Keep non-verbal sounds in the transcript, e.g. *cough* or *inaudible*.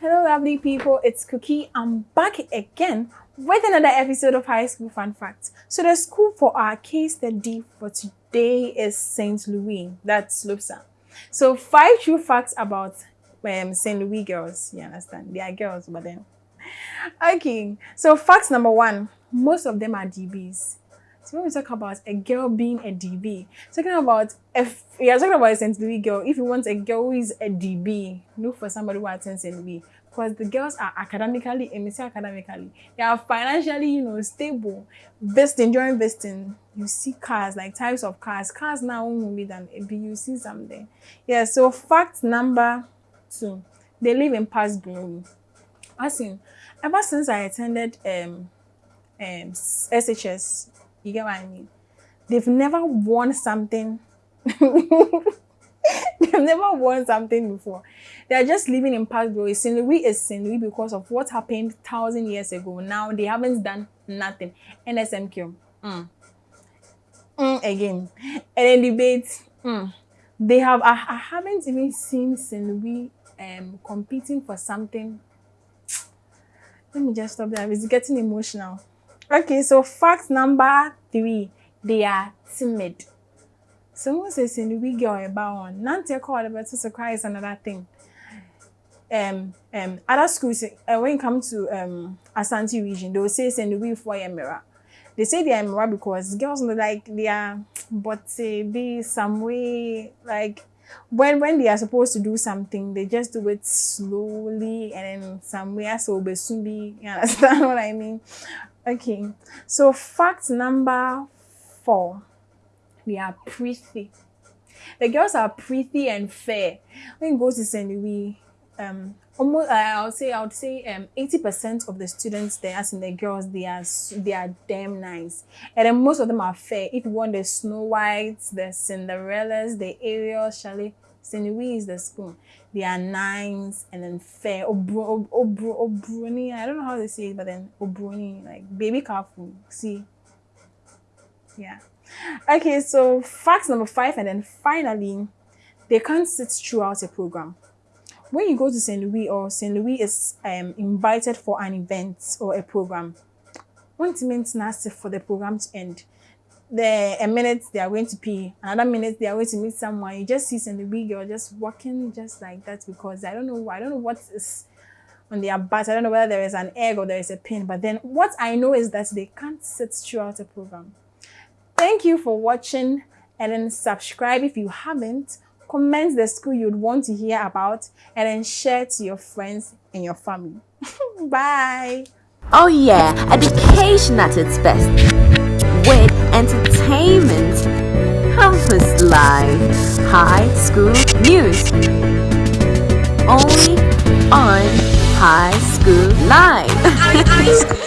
Hello, lovely people. It's Cookie. I'm back again with another episode of High School Fun Facts. So, the school for our case study for today is St. Louis. That's Lobsa. So, five true facts about um, St. Louis girls. You understand? They are girls, but then. Okay. So, facts number one most of them are DBs. So when we talk about a girl being a DB, talking about if are talking about a St. Louis girl, if you want a girl who is a DB, look for somebody who attends St. Louis. Because the girls are academically, and academically, they are financially, you know, stable, vesting, during vesting. You see cars, like types of cars. Cars now won't be than a B, you see something. Yeah, so fact number two, they live in past glory. As in, ever since I attended um um SHS you get what I mean? They've never won something. *laughs* They've never won something before. They're just living in past glory. Louis is. Louis because of what happened thousand years ago. Now they haven't done nothing. NSMQ. Mm. Mm, again. And then debate. Mm. They have I, I haven't even seen. Louis um competing for something. Let me just stop there. It's getting emotional. Okay, so fact number three, they are timid. Someone says in the week girl about one. Nanti call the better surprise another thing. Um, um, other schools, uh, when it comes to um Asante region, they will say in the week for a mirror. They say they are mirror because girls know like they are, but be some way like when when they are supposed to do something, they just do it slowly and then somewhere so soon be. *laughs* You understand what I mean? Okay, so fact number four, we are pretty. The girls are pretty and fair. When you go to St. Louis, um, almost uh, I would say I would say um eighty percent of the students there, as in the girls, they are they are damn nice, and then most of them are fair. If you want the Snow Whites, the Cinderellas, the Ariel, Charlie, St. Louis is the school. They are nines and then fair. Obro, obro, obroni. I don't know how to say it, but then obroni, like baby careful. See? Yeah. Okay, so fact number five, and then finally, they can't sit throughout a program. When you go to St. Louis or St. Louis is um, invited for an event or a program, one means nasty for the program to end the a minute they are going to pee, another minute they are going to meet someone. You just see some the girl just walking just like that because I don't know I don't know what is on their butt. I don't know whether there is an egg or there is a pin. But then what I know is that they can't sit throughout a program. Thank you for watching and then subscribe if you haven't. Comment the school you'd want to hear about and then share to your friends and your family. *laughs* Bye. Oh yeah, education at its best. Entertainment, campus life, high school news. Only on High School Live.